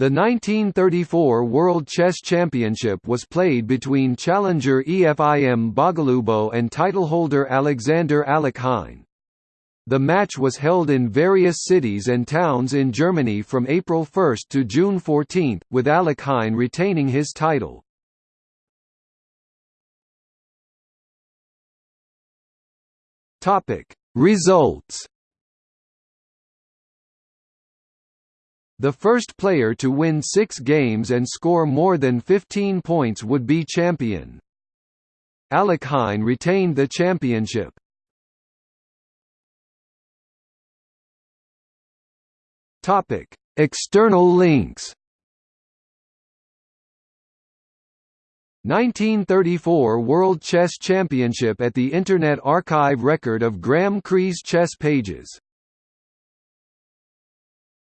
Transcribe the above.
The 1934 World Chess Championship was played between challenger Efim Bogolyubov and titleholder Alexander Alekhine. The match was held in various cities and towns in Germany from April 1 to June 14, with Alekhine retaining his title. Results The first player to win six games and score more than 15 points would be champion. Alec Alekhine retained the championship. External links 1934 World Chess Championship at the Internet Archive record of Graeme Cree's chess pages